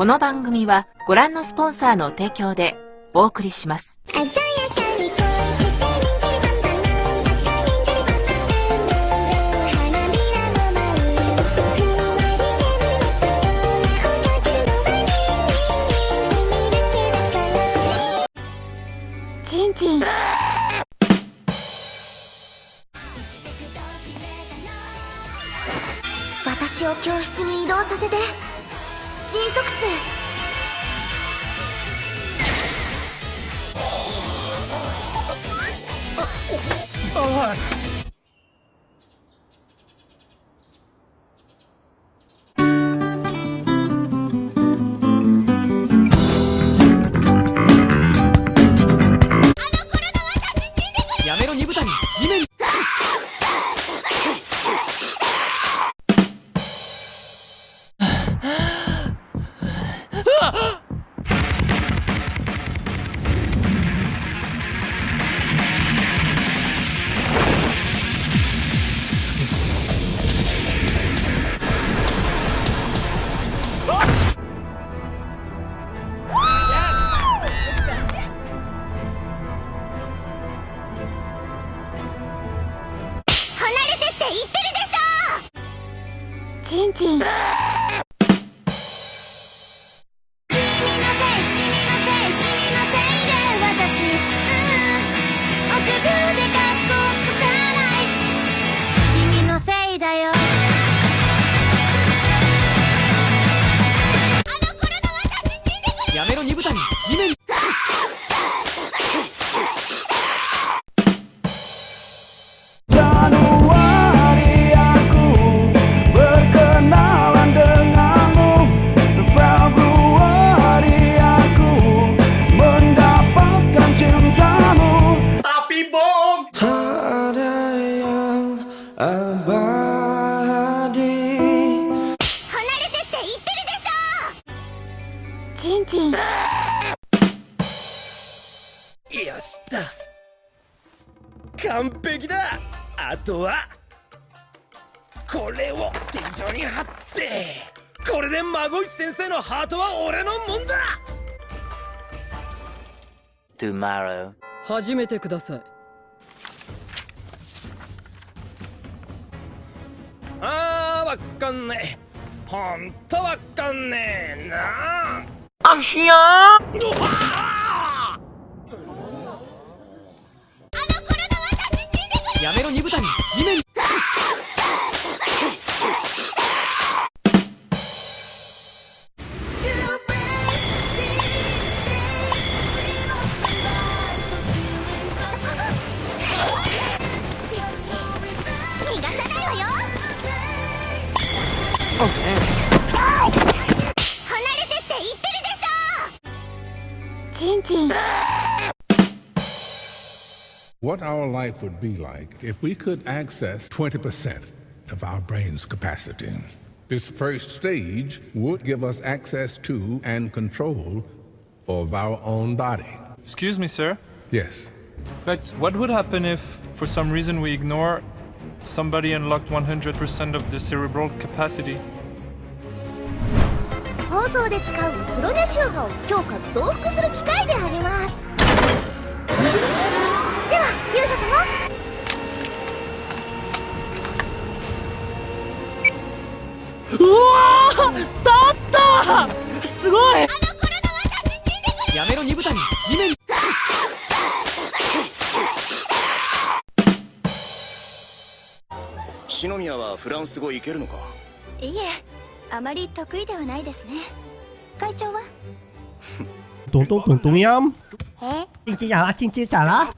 この番組はご覧のスポンサーの提供でお送りします。ちんちん私を教室に移動させて迅速痛ああちんちんとはこれを天井に貼ってこれで孫石先生のハートは俺のもんだ。Tomorrow. 始めてください。あーわかんねえ。ほんとわかんねえ。なあ。ひややめろ二豚に地面 What our life would be like if we could access 20% of our brain's capacity. This first stage would give us access to and control of our own body. Excuse me, sir? Yes. But what would happen if, for some reason, we ignore somebody unlocked 100% of the cerebral capacity? 放送で使うプロネシュ波を強化増幅する機 ったすごい。やめろ二豚に地面篠宮はフランス語いけるのか？いえあまり得意ではないですね。会長は？咚咚咚咚音え亲亲呀啦亲亲咋啦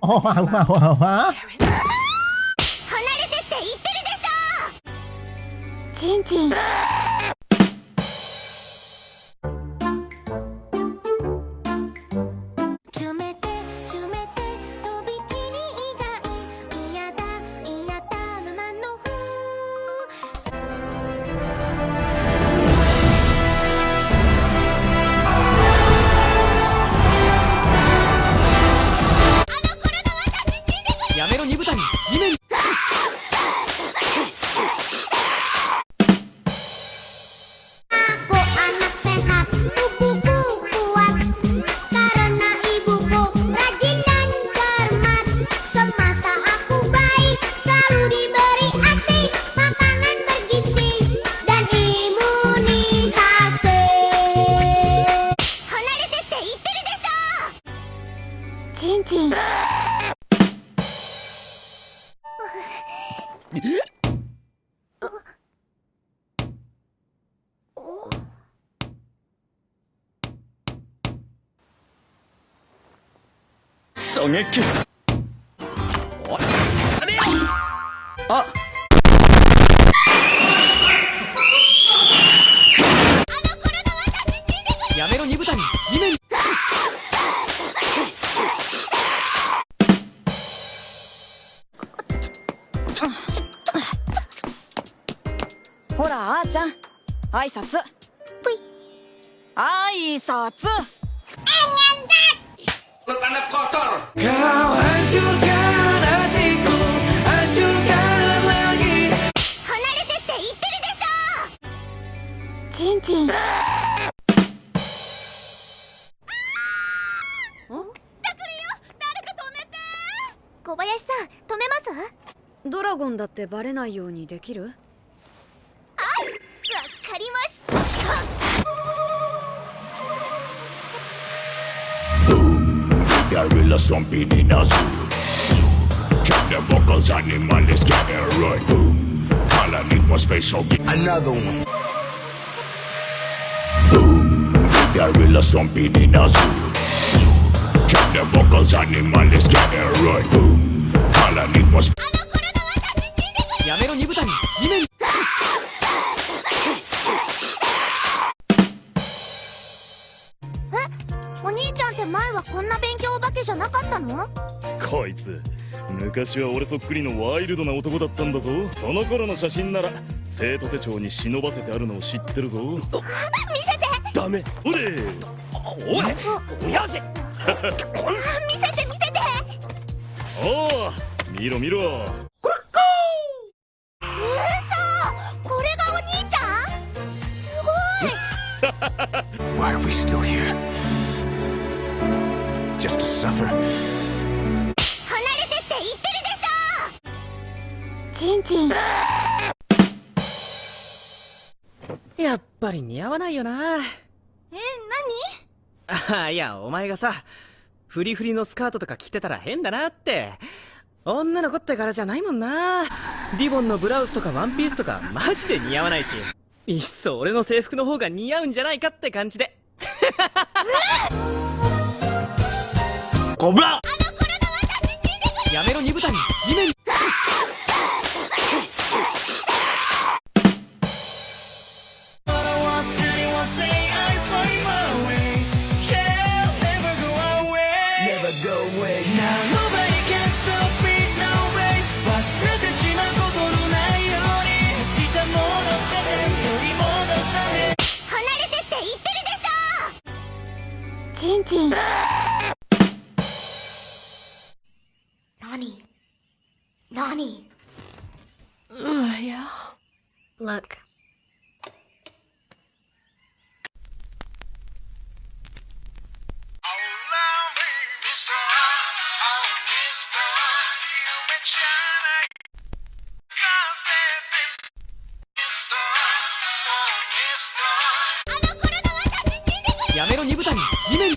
哦哇哇哇哇離れて狙撃おあやめろ二部谷地面にほらあーちゃん挨拶ぷい挨拶離れてって言ってるでしょちんちん小林さん止めます？ドラゴンだってバレないようにできる？Gorilla stomping in a zoo. Check the vocals, animals get it right. Boom. All I need was space, so get another one. Boom. Gorilla stomping in a zoo. Check the vocals, animals get it right. Boom. All I need was や昔は俺そっくりのワイルドな男だったんだぞ。その頃の写真なら生徒手帳に忍ばせてあるのを知ってるぞ。見せて。ダメ。おれ。おいよし見せて見せておお見ろ見ろ。嘘これがお兄ちゃん？すごい。Why are we still here? Just to suffer? しょちんちんやっぱり似合わないよな。えああいやお前がさフリフリのスカートとか着てたら変だなって。女の子って柄じゃないもんな。リボンのブラウスとかワンピースとかマジで似合わないし。いっそ俺の制服の方が似合うんじゃないかって感じで。コブラ。やめろ二部谷地面ちんちん何？何？Look あの頃の私死んでくれやめろ二部谷地面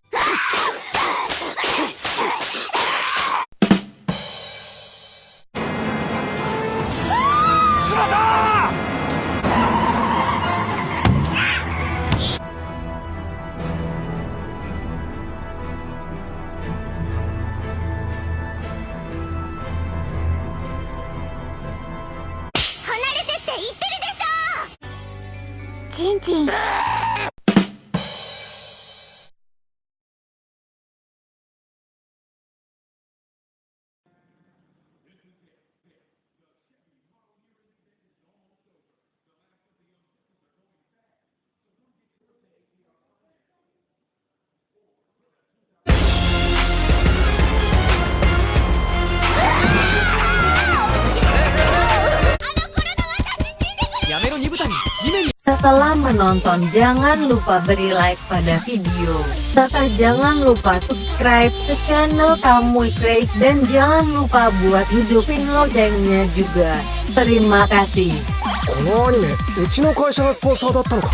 Setelah menonton jangan lupa beri like pada video, serta jangan lupa subscribe ke channel Kamu Create dan jangan lupa buat hidupin loncengnya juga. Terima kasih. このアニメうちの会社がスポンサーだったのか